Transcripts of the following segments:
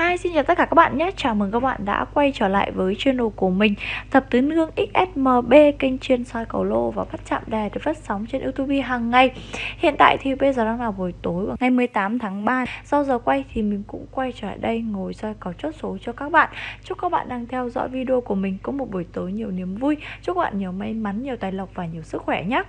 Hi, xin chào tất cả các bạn nhé. Chào mừng các bạn đã quay trở lại với channel của mình Thập tứ nương XSMB Kênh chuyên soi cầu lô và bắt chạm đề được phát sóng trên youtube hàng ngày. Hiện tại thì bây giờ đang là buổi tối Ngày 18 tháng 3 Sau giờ quay thì mình cũng quay trở lại đây Ngồi soi cầu chốt số cho các bạn. Chúc các bạn đang theo dõi video của mình Có một buổi tối nhiều niềm vui. Chúc các bạn nhiều may mắn, nhiều tài lộc và nhiều sức khỏe nhé.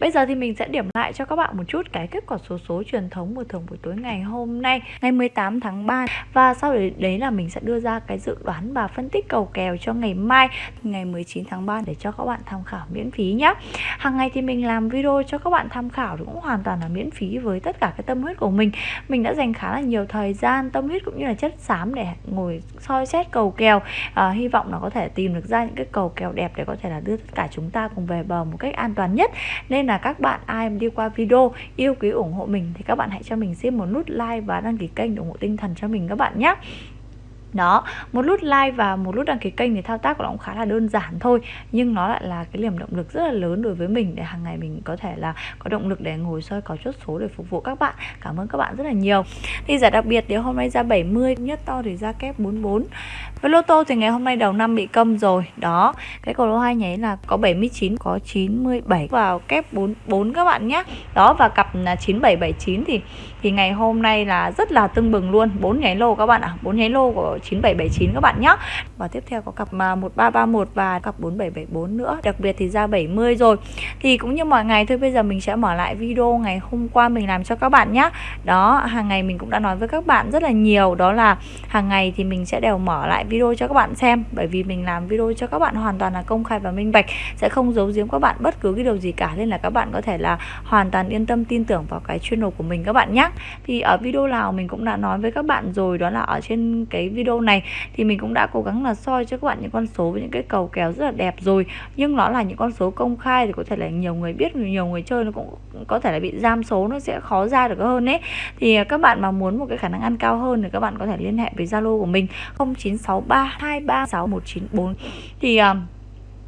Bây giờ thì mình sẽ điểm lại cho các bạn một chút cái kết quả số số truyền thống của thường buổi tối ngày hôm nay ngày 18 tháng 3 và sau đấy, đấy là mình sẽ đưa ra cái dự đoán và phân tích cầu kèo cho ngày mai ngày 19 tháng 3 để cho các bạn tham khảo miễn phí nhé hàng ngày thì mình làm video cho các bạn tham khảo cũng hoàn toàn là miễn phí với tất cả cái tâm huyết của mình. Mình đã dành khá là nhiều thời gian tâm huyết cũng như là chất xám để ngồi soi xét cầu kèo. À, hy vọng là có thể tìm được ra những cái cầu kèo đẹp để có thể là đưa tất cả chúng ta cùng về bờ một cách an toàn nhất nên là các bạn ai đi qua video yêu quý ủng hộ mình thì các bạn hãy cho mình xin một nút like và đăng ký kênh để ủng hộ tinh thần cho mình các bạn nhé đó, một nút like và một nút đăng ký kênh thì thao tác của nó cũng khá là đơn giản thôi, nhưng nó lại là cái niềm động lực rất là lớn đối với mình để hàng ngày mình có thể là có động lực để ngồi soi, có chốt số để phục vụ các bạn. Cảm ơn các bạn rất là nhiều. Thì giải đặc biệt thì hôm nay ra 70 nhất to thì ra kép 44 với lô tô thì ngày hôm nay đầu năm bị câm rồi. Đó, cái cầu lô hai nháy là có 79 có 97 vào kép 44 các bạn nhé. Đó, và cặp là 9779 thì thì ngày hôm nay là rất là tưng bừng luôn. bốn nháy lô các bạn ạ. à. bốn nháy lô của 9779 các bạn nhé và tiếp theo có cặp à, 1331 và cặp 4774 nữa. Đặc biệt thì ra 70 rồi. Thì cũng như mọi ngày, thôi bây giờ mình sẽ mở lại video ngày hôm qua mình làm cho các bạn nhé đó, hàng ngày mình cũng đã nói với các bạn rất là nhiều. Đó là hàng ngày thì mình sẽ đều mở lại video cho các bạn xem. Bởi vì mình làm video cho các bạn hoàn toàn là công khai và minh bạch. Sẽ không giấu giếm các bạn bất cứ cái điều gì cả. Nên là các bạn có thể là hoàn toàn yên tâm tin tưởng vào cái channel của mình các bạn nhé thì ở video nào mình cũng đã nói với các bạn rồi. Đó là ở trên cái video này thì mình cũng đã cố gắng là soi cho các bạn những con số với những cái cầu kéo rất là đẹp rồi. Nhưng nó là những con số công khai thì có thể là nhiều người biết nhiều người chơi nó cũng có thể là bị giam số nó sẽ khó ra được hơn ấy. Thì à, các bạn mà muốn một cái khả năng ăn cao hơn thì các bạn có thể liên hệ với Zalo của mình 0963236194 thì uh,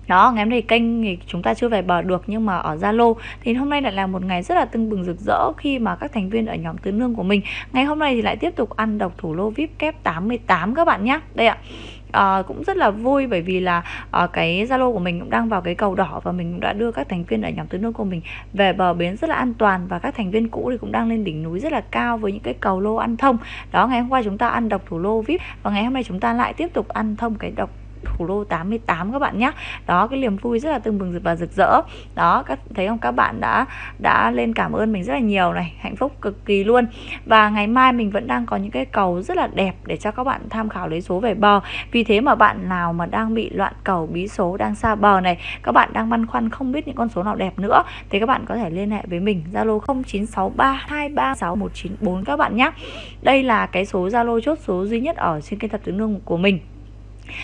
đó ngày hôm nay kênh thì chúng ta chưa về bờ được nhưng mà ở Zalo thì hôm nay lại là một ngày rất là tưng bừng rực rỡ khi mà các thành viên ở nhóm tứ nương của mình ngày hôm nay thì lại tiếp tục ăn độc thủ lô vip kép 88 các bạn nhé đây ạ. À, cũng rất là vui bởi vì là à, cái Zalo của mình cũng đang vào cái cầu đỏ và mình cũng đã đưa các thành viên ở nhóm tứ nương của mình về bờ bến rất là an toàn và các thành viên cũ thì cũng đang lên đỉnh núi rất là cao với những cái cầu lô ăn thông. Đó ngày hôm qua chúng ta ăn độc thủ lô vip và ngày hôm nay chúng ta lại tiếp tục ăn thông cái độc thủ đô 88 các bạn nhé đó, cái niềm vui rất là tưng bừng và rực rỡ. Đó, các, thấy không? Các bạn đã đã lên cảm ơn mình rất là nhiều này, hạnh phúc cực kỳ luôn. Và ngày mai mình vẫn đang có những cái cầu rất là đẹp để cho các bạn tham khảo lấy số về bờ. Vì thế mà bạn nào mà đang bị loạn cầu, bí số đang xa bờ này, các bạn đang băn khoăn không biết những con số nào đẹp nữa, thì các bạn có thể liên hệ với mình, Zalo 0963236194 các bạn nhé đây là cái số Zalo chốt số duy nhất ở trên kênh thập tứ nương của mình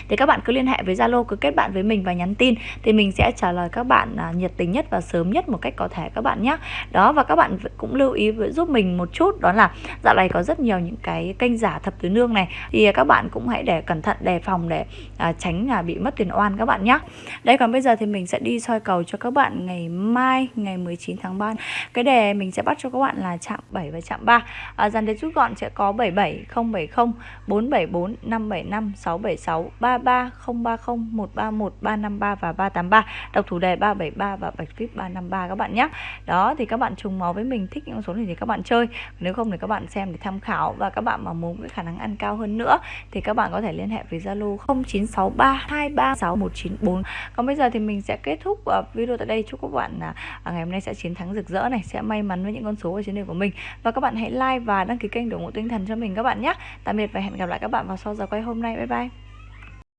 thì các bạn cứ liên hệ với Zalo cứ kết bạn với mình và nhắn tin thì mình sẽ trả lời các bạn à, nhiệt tình nhất và sớm nhất một cách có thể các bạn nhé đó và các bạn cũng lưu ý với giúp mình một chút đó là dạo này có rất nhiều những cái kênh giả thập tứ nương này. Thì à, các bạn cũng hãy để cẩn thận đề phòng để à, tránh là bị mất tiền oan các bạn nhé đây còn bây giờ thì mình sẽ đi soi cầu cho các bạn ngày mai ngày 19 tháng 3 cái đề mình sẽ bắt cho các bạn là chạm 7 và chạm 3 à, dàn đề rút gọn sẽ có 77 070 474 575 676 33 030 131 353 và 383 đọc thủ đề 373 và bạch vip 353 các bạn nhé. Đó, thì các bạn trùng máu với mình, thích những số này thì các bạn chơi. Nếu không thì các bạn xem để tham khảo và các bạn mà muốn cái khả năng ăn cao hơn nữa thì các bạn có thể liên hệ với Zalo 0963 236 194 còn bây giờ thì mình sẽ kết thúc ờ, video tại đây. Chúc các bạn à, à, ngày hôm nay sẽ chiến thắng rực rỡ này, sẽ may mắn với những con số ở trên đời của mình. Và các bạn hãy like và đăng ký kênh để ủng hộ tinh thần cho mình các bạn nhé. Tạm biệt và hẹn gặp lại các bạn vào sau giờ quay hôm nay. Bye bye.